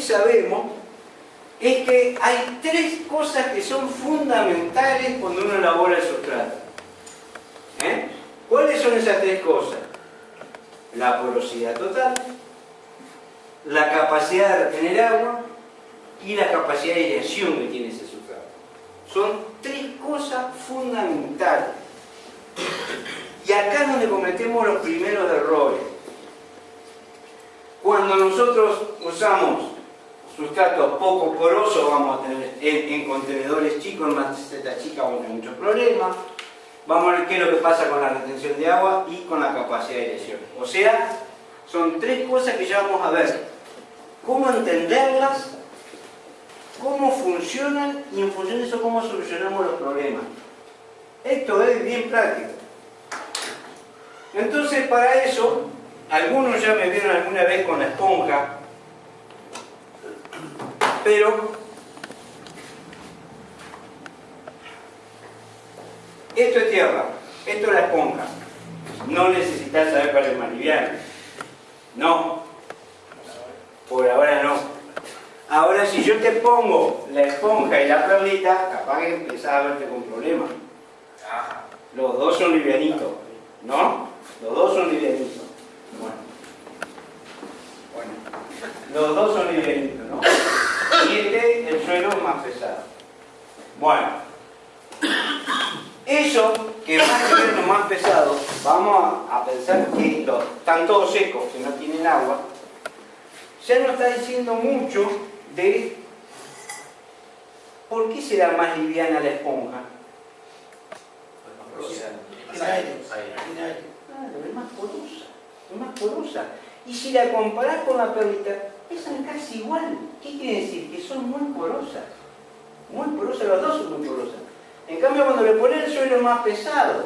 sabemos es que hay tres cosas que son fundamentales cuando uno elabora el sustrato. ¿Eh? ¿Cuáles son esas tres cosas? La porosidad total, la capacidad de retener agua y la capacidad de aireación que tiene ese sustrato. Son tres cosas fundamentales. Y acá es donde cometemos los primeros errores. Cuando nosotros usamos sustratos poco porosos, vamos a tener en, contenedores chicos, en macetas chicas vamos a tener muchos problemas. Vamos a ver qué es lo que pasa con la retención de agua y con la capacidad de aireación. O sea, son tres cosas que ya vamos a ver. Cómo entenderlas, cómo funcionan y en función de eso cómo solucionamos los problemas. Esto es bien práctico. Entonces, para eso, algunos ya me vieron alguna vez con la esponja, pero esto es tierra, esto es la esponja. No necesitas saber es más liviano. No, por ahora no. Ahora si yo te pongo la esponja y la perlita, capaz que empezás a verte con problemas. Los dos son livianitos, ¿no? Los dos son livianitos. Bueno. Bueno. Los dos son livianitos, ¿no? Y este, el suelo es más pesado. Bueno. Eso, que va a ser lo más pesado, vamos a, pensar que están todos secos, que no tienen agua, ya nos está diciendo mucho de por qué será más liviana la esponja. es más porosa, es más porosa. Y si la comparás con la perlita, pesan casi igual. ¿Qué quiere decir? Que son muy porosas. Muy porosas, las dos son muy porosas. En cambio, cuando le pones el suelo más pesado,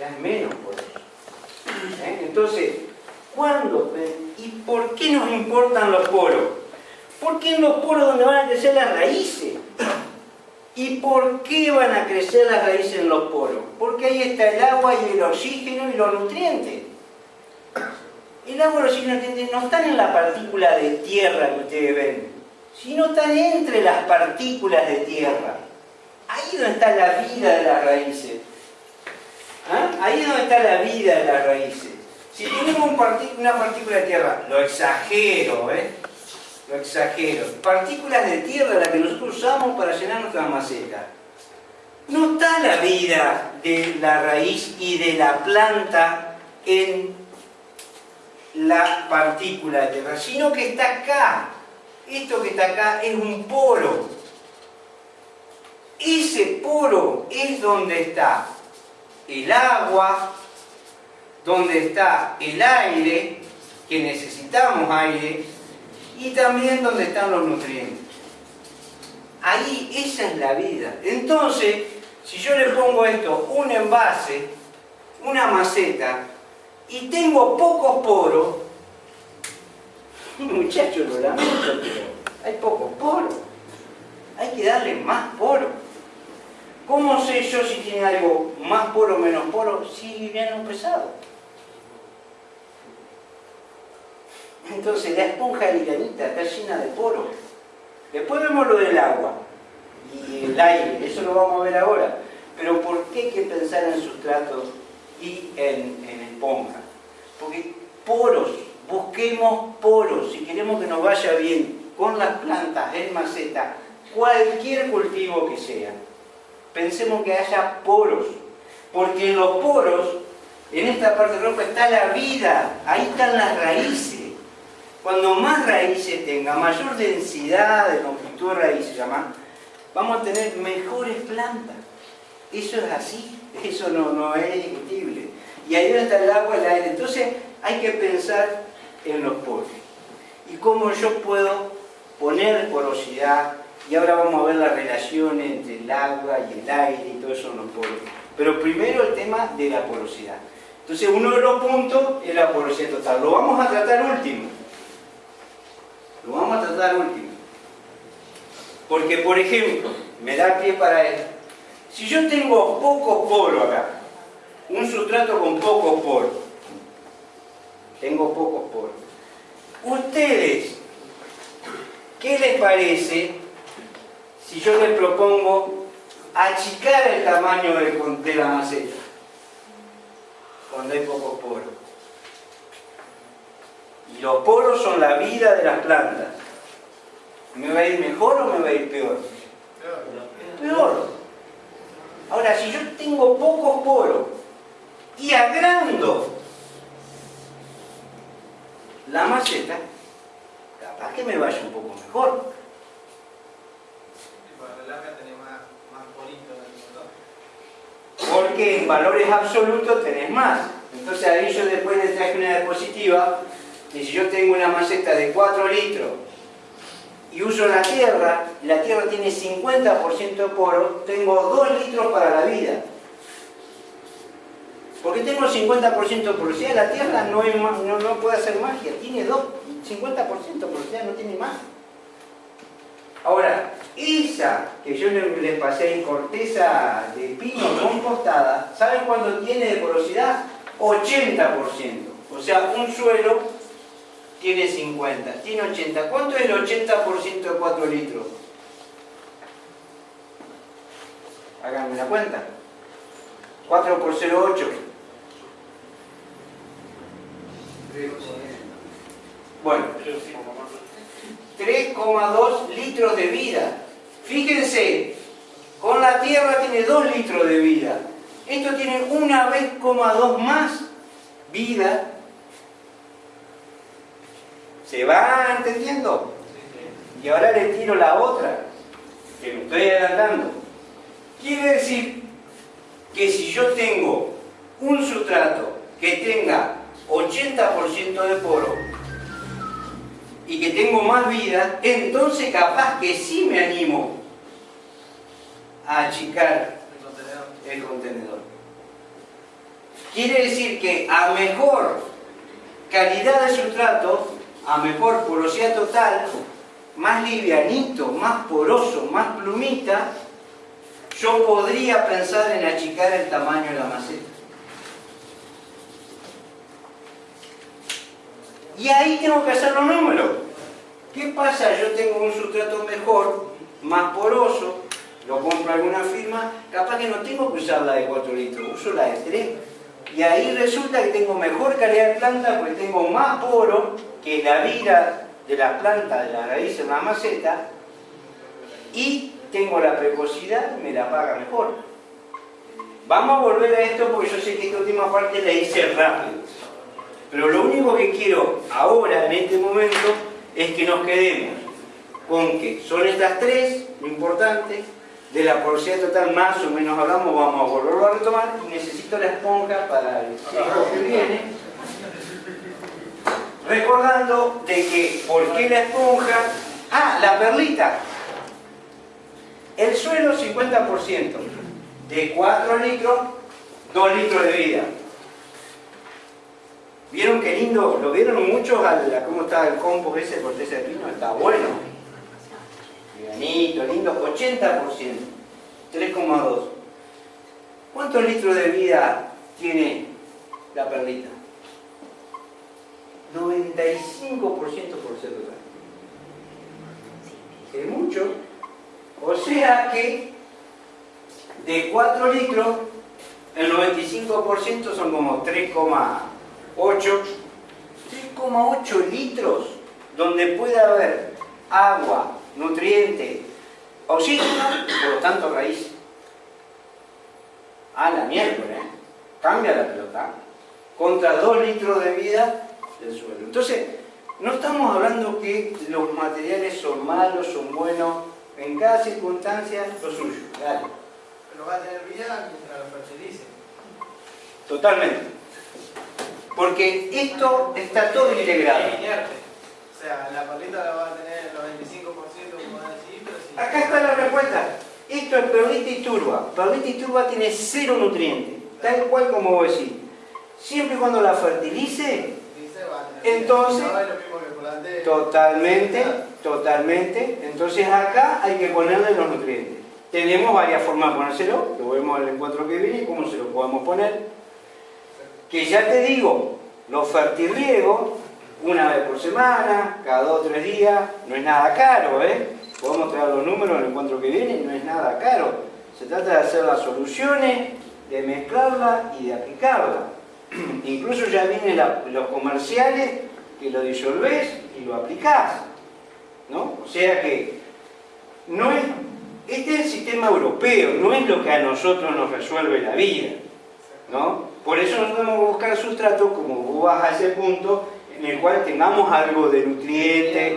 ya es menos poroso. ¿Eh? Entonces, ¿cuándo? ¿Y por qué nos importan los poros? Porque en los poros donde van a crecer las raíces. ¿Y por qué van a crecer las raíces en los poros? Porque ahí está el agua y el oxígeno y los nutrientes. El agua y los nutrientes no están en la partícula de tierra que ustedes ven, sino están entre las partículas de tierra. Ahí donde está la vida de las raíces. ¿Ah? Ahí es donde está la vida de las raíces. Si tenemos una partícula de tierra, lo exagero, ¿eh? lo exagero, partículas de tierra las que nosotros usamos para llenar nuestra maceta. No está la vida de la raíz y de la planta en la partícula de tierra, sino que está acá. Esto que está acá es un poro. Ese poro es donde está el agua, donde está el aire, que necesitamos aire, y también donde están los nutrientes. Ahí esa es la vida. Entonces, si yo le pongo esto, un envase, una maceta, y tengo pocos poros, muchachos, lo lamento, hay pocos poros. Hay que darle más poros. ¿Cómo sé yo si tiene algo más poro o menos poro? Si viene un pesado. Entonces la esponja livianita está llena de poros. Después vemos lo del agua y el aire, eso lo vamos a ver ahora. Pero ¿por qué hay que pensar en sustratos y en, en esponja? Porque poros, busquemos poros, si queremos que nos vaya bien con las plantas en maceta, cualquier cultivo que sea, pensemos que haya poros, porque en los poros, en esta parte roja está la vida, ahí están las raíces. Cuando más raíces tenga, mayor densidad de longitud de llama, vamos a tener mejores plantas. Eso es así, eso no, no es discutible. Y ahí donde está el agua, el aire. Entonces hay que pensar en los poros. Y cómo yo puedo poner porosidad, y ahora vamos a ver la relación entre el agua y el aire y todo eso en los poros. Pero primero el tema de la porosidad. Entonces uno de los puntos es la porosidad total. Lo vamos a tratar último. Lo vamos a tratar último. Porque, por ejemplo, me da pie para esto. Si yo tengo pocos poros acá, un sustrato con pocos poros, tengo pocos poros. Ustedes ¿Qué les parece si yo les propongo achicar el tamaño de, la maceta? Cuando hay pocos poros. Y los poros son la vida de las plantas. ¿Me va a ir mejor o me va a ir peor? Peor. Ahora, si yo tengo pocos poros y agrando la maceta, capaz que me vaya un poco mejor. Porque en valores absolutos tenés más. Entonces ahí yo después le traje una diapositiva y si yo tengo una maceta de 4 litros y uso la tierra, la tierra tiene 50% de poro, tengo 2 litros para la vida. Porque tengo 50% de porosidad, la tierra no, no, puede hacer magia, tiene 2, 50% de porosidad, no tiene más. Ahora, esa que yo les pasé en corteza de pino compostada, ¿saben cuánto tiene de porosidad? 80%. O sea, un suelo tiene 50, tiene 80. ¿Cuánto es el 80% de 4 litros? Háganme la cuenta. 4 por 0,8. Bueno, 3,2 litros de vida. Fíjense, con la Tierra tiene 2 litros de vida. Esto tiene una vez, más vida ¿Se va entendiendo? Y ahora le tiro la otra, que me estoy adelantando. Quiere decir que si yo tengo un sustrato que tenga 80% de poro y que tengo más vida, entonces capaz que sí me animo a achicar el contenedor. Quiere decir que a mejor calidad de sustrato a mejor porosidad total, más livianito, más poroso, más plumita, yo podría pensar en achicar el tamaño de la maceta. Y ahí tengo que hacer los números. ¿Qué pasa? Yo tengo un sustrato mejor, más poroso, lo compro alguna firma, capaz que no tengo que usar la de 4 litros, uso la de 3. Y ahí resulta que tengo mejor calidad de planta porque tengo más poro que la vida de la planta, de la raíz en la maceta, y tengo la precocidad, me la paga mejor. Vamos a volver a esto porque yo sé que esta última parte la hice rápido. Pero lo único que quiero ahora, en este momento, es que nos quedemos con que son estas tres, lo importante, de la porosidad total más o menos hablamos, vamos a volverlo a retomar, necesito la esponja para el ciclo que viene recordando de que, ¿por qué la esponja? Ah, la perlita. El suelo 50%, de 4 litros, 2 litros de vida. ¿Vieron qué lindo? ¿Lo vieron muchos al, cómo está el compost ese corteza de pino? Está bueno. Livianito, lindo, 80%, 3,2. ¿Cuántos litros de vida tiene la perlita? 95% por total. Es mucho. O sea que de 4 litros, el 95% son como 3,8 3,8 litros donde puede haber agua, nutriente, oxígeno, por lo tanto raíz. A la miércoles, ¿eh? cambia la pelota. Contra 2 litros de vida del suelo. Entonces, no estamos hablando que los materiales son malos, son buenos, en cada circunstancia lo suyo. Dale. Pero va a tener vida mientras lo fertilice. Totalmente. Porque esto está todo integrado. O sea, la la va a tener el 95% como va a decir, pero si... Acá está la respuesta. Esto es perlita y turba. Perlita y turba tiene cero nutrientes. Tal cual como vos decís. Siempre y cuando la fertilice, entonces, totalmente, totalmente. Entonces acá hay que ponerle los nutrientes. Tenemos varias formas de ponérselo, lo vemos en el encuentro que viene, cómo se lo podemos poner. Que ya te digo, los fertirriegos una vez por semana, cada dos o tres días, no es nada caro, ¿eh? Podemos traer los números en el encuentro que viene, no es nada caro. Se trata de hacer las soluciones, de mezclarla y de aplicarla. Incluso ya vienen los comerciales que lo disolvés y lo aplicás. ¿no? O sea que no es, este es el sistema europeo, no es lo que a nosotros nos resuelve la vida. ¿no? Por eso nosotros tenemos que buscar sustratos, como vos vas a ese punto, en el cual tengamos algo de nutrientes.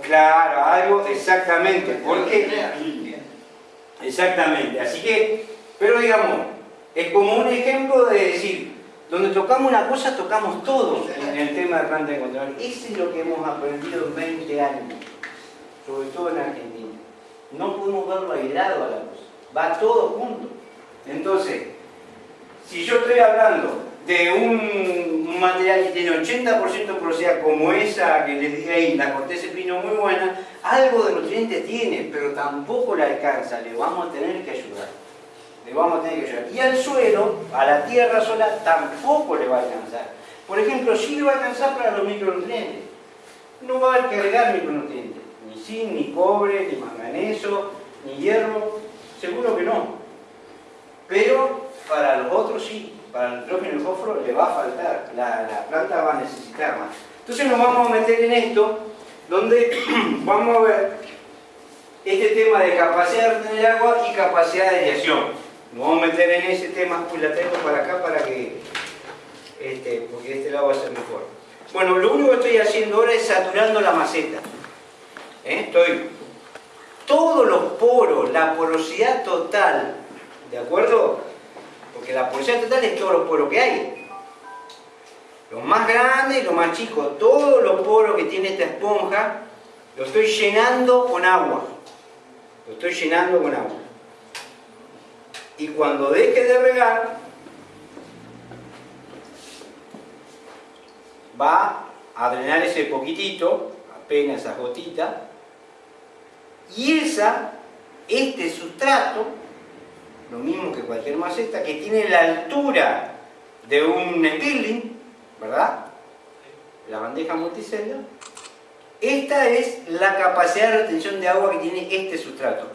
Claro, algo, exactamente. Porque, exactamente. Así que, pero digamos, es como un ejemplo de decir, donde tocamos una cosa, tocamos todo en el tema de planta de control. Eso es lo que hemos aprendido en 20 años, sobre todo en Argentina. No podemos verlo aislado a la cosa, va todo junto. Entonces, si yo estoy hablando de un, material que tiene 80% porosidad como esa que les dije ahí, la corteza de pino muy buena, algo de nutrientes tiene, pero tampoco le alcanza, le vamos a tener que ayudar. Le vamos a tener que ayudar. Y al suelo, a la tierra sola, tampoco le va a alcanzar. Por ejemplo, sí le va a alcanzar para los micronutrientes. No va a cargar micronutrientes, ni zinc, ni cobre, ni manganeso, ni hierro, seguro que no. Pero para los otros sí, para el nitrógeno y el fósforo le va a faltar, la, planta va a necesitar más. Entonces nos vamos a meter en esto, donde vamos a ver este tema de capacidad de retener agua y capacidad de aireación. Nos vamos a meter en ese tema, pues la tengo para acá para que, este, porque este lado va a ser mejor. Bueno, lo único que estoy haciendo ahora es saturando la maceta. ¿Eh? Estoy, todos los poros, la porosidad total, ¿de acuerdo? Porque la porosidad total es todos los poros que hay. Los más grandes y los más chicos. Todos los poros que tiene esta esponja lo estoy llenando con agua. Lo estoy llenando con agua. Y cuando deje de regar, va a drenar ese poquitito, apenas esa gotita, y esa, este sustrato, lo mismo que cualquier maceta, que tiene la altura de un spilling, ¿verdad? La bandeja multicelda. Esta es la capacidad de retención de agua que tiene este sustrato.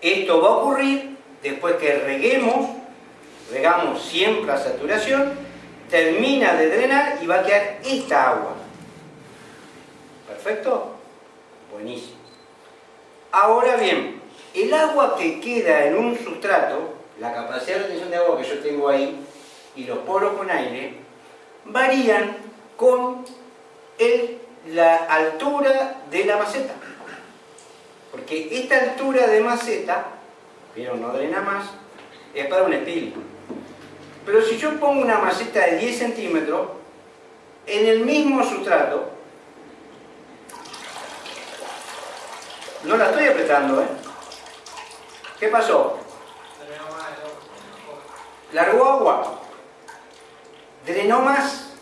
Esto va a ocurrir después que reguemos, regamos siempre a saturación, termina de drenar y va a quedar esta agua. ¿Perfecto? Buenísimo. Ahora bien, el agua que queda en un sustrato, la capacidad de retención de agua que yo tengo ahí, y los poros con aire, varían con la altura de la maceta. Porque esta altura de maceta, pero no drena más, es para un espíritu. Pero si yo pongo una maceta de 10 centímetros, en el mismo sustrato, no la estoy apretando, ¿eh? ¿Qué pasó? Largó agua. Drenó más.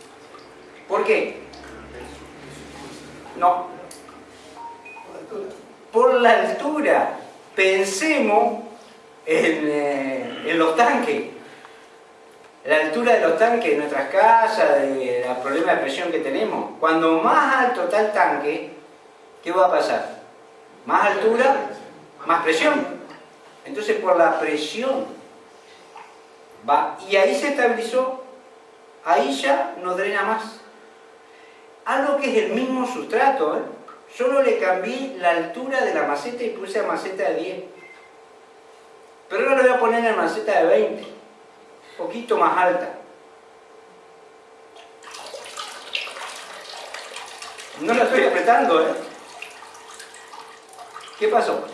¿Por qué? No. Por la altura. Pensemos en, eh, en los tanques. La altura de los tanques de nuestras casas, de los problemas de presión que tenemos. Cuando más alto está el tanque, ¿qué va a pasar? Más altura, más presión. Entonces por la presión va, y ahí se estabilizó, ahí ya no drena más. Algo que es el mismo sustrato, ¿eh? solo le cambié la altura de la maceta y puse a maceta de 10. Pero ahora lo voy a poner en maceta de 20, un poquito más alta. No la estoy apretando, ¿eh? ¿Qué pasó?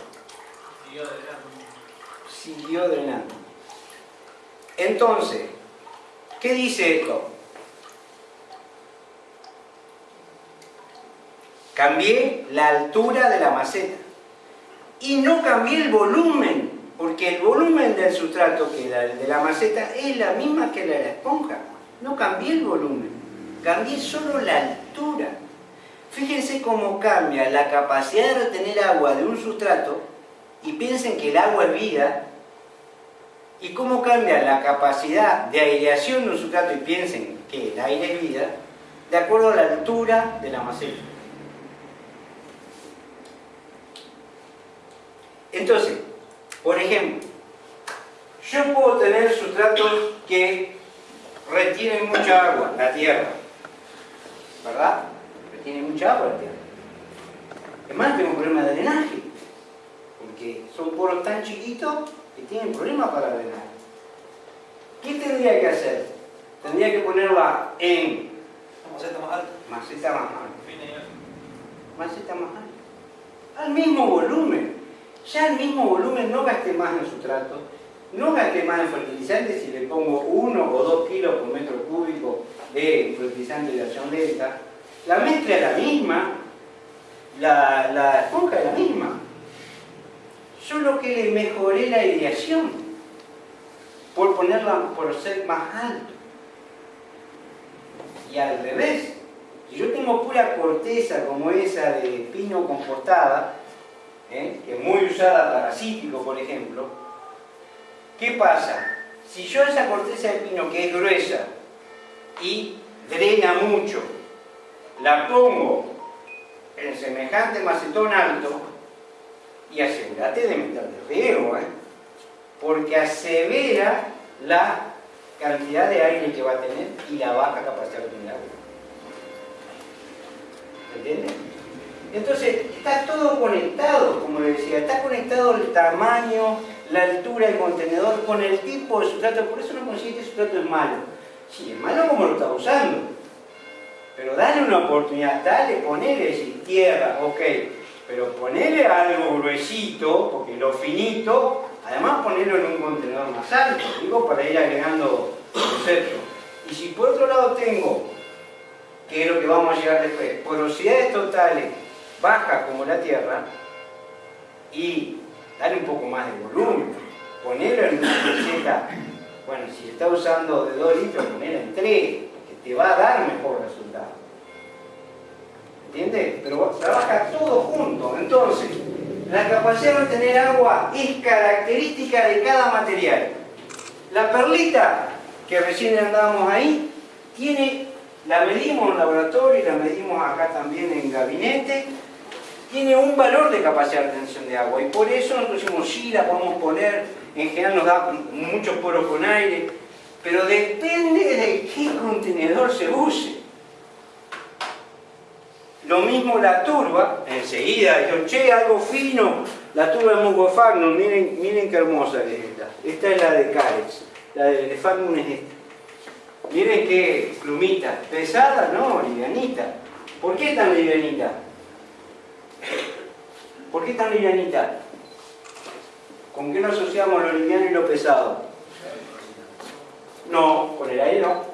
siguió drenando. Entonces, ¿qué dice esto? Cambié la altura de la maceta y no cambié el volumen, porque el volumen del sustrato que la de la maceta es la misma que la de la esponja. No cambié el volumen, cambié solo la altura. Fíjense cómo cambia la capacidad de retener agua de un sustrato y piensen que el agua es vida y cómo cambia la capacidad de aireación de un sustrato y piensen que el aire es vida, de acuerdo a la altura de la maceta. Entonces, por ejemplo, yo puedo tener sustratos que retienen mucha agua, la tierra, ¿verdad? Retiene mucha agua la tierra. Además tengo un problema de drenaje, porque son poros tan chiquitos que tienen problemas para drenar. ¿Qué tendría que hacer? Tendría que ponerla en Maceta más alta. maceta más alta. Maceta más alta. Al mismo volumen. Ya al mismo volumen no gasté más en sustrato, no gasté más en fertilizante si le pongo 1 o 2 kilos por metro cúbico de fertilizante de acción lenta. La mezcla es la misma, la, la esponja es la misma. Solo que le mejoré la ideación por ponerla, por ser más alto. Y al revés, si yo tengo pura corteza como esa de pino compostada, ¿eh? que es muy usada para cítrico, por ejemplo, ¿qué pasa? Si yo esa corteza de pino que es gruesa y drena mucho, la pongo en semejante macetón alto, y asegúrate de meterle riego, ¿eh? porque asevera la cantidad de aire que va a tener y la baja capacidad de tener agua. ¿Entiendes? Entonces, está todo conectado, como le decía, está conectado el tamaño, la altura del contenedor con el tipo de sustrato, por eso no consigue que sustrato es malo. Sí, es malo como lo está usando, pero dale una oportunidad, dale, ponele, decir, tierra, ok, pero ponele algo gruesito, porque lo finito, además ponerlo en un contenedor más alto, digo, para ir agregando conceptos. Y si por otro lado tengo, que es lo que vamos a llegar después, porosidades totales bajas como la tierra, y darle un poco más de volumen, ponerlo en una receta, bueno, si está usando de 2 litros, ponerla en 3, que te va a dar mejor resultado. ¿Entiendes? Pero trabaja todo junto. Entonces, la capacidad de tener agua es característica de cada material. La perlita, que recién andábamos ahí, tiene, la medimos en laboratorio y la medimos acá también en gabinete, tiene un valor de capacidad de retención de agua y por eso nosotros decimos sí, la podemos poner, en general nos da muchos poros con aire, pero depende de qué contenedor se use. Lo mismo la turba, enseguida dijeron, che, algo fino, la turba de Mugofagnum, miren, miren qué hermosa que es esta. Esta es la de Carex, la de Fagnum es esta. Miren qué plumita, pesada, no, livianita. ¿Por qué tan livianita? ¿Por qué tan livianita? ¿Con qué lo asociamos lo liviano y lo pesado? No, con el aire no.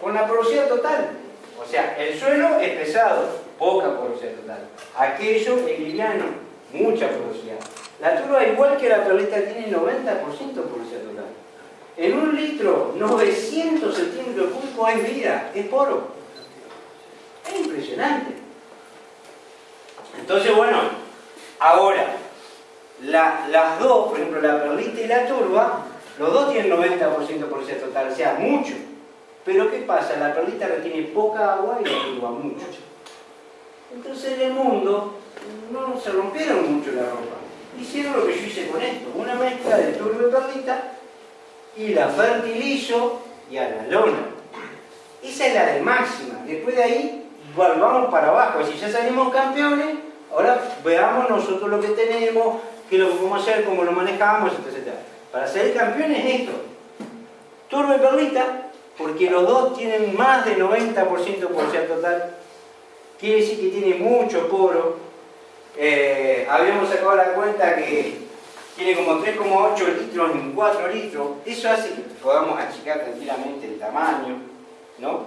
Con la porosidad total. O sea, el suelo es pesado, poca porosidad total. Aquello es liviano, mucha porosidad. La turba, igual que la perlita, tiene 90% porosidad total. En un litro, 900 centímetros cúbicos es vida, es poro. Es impresionante. Entonces, bueno, ahora, la, las dos, por ejemplo, la perlita y la turba, los dos tienen 90% porosidad total, o sea, mucho. Pero ¿qué pasa? La perlita retiene poca agua y la turba mucho. Entonces en el mundo no se rompieron mucho la ropa. Hicieron lo que yo hice con esto, una mezcla de turba y perlita y la fertilizo y a la lona. Esa es la de máxima. Después de ahí volvamos para abajo. Si ya salimos campeones, ahora veamos nosotros lo que tenemos, qué lo podemos hacer, cómo lo manejamos, etc. Para ser campeones es esto. Turba y perlita, porque los dos tienen más de 90% porosidad total. Quiere decir que tiene mucho poro. Eh, habíamos sacado la cuenta que tiene como 3,8 litros en 4 litros. Eso hace que podamos achicar tranquilamente el tamaño, ¿no?